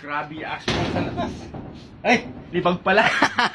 Grabe asphalt sa labas. Ay, libag pala.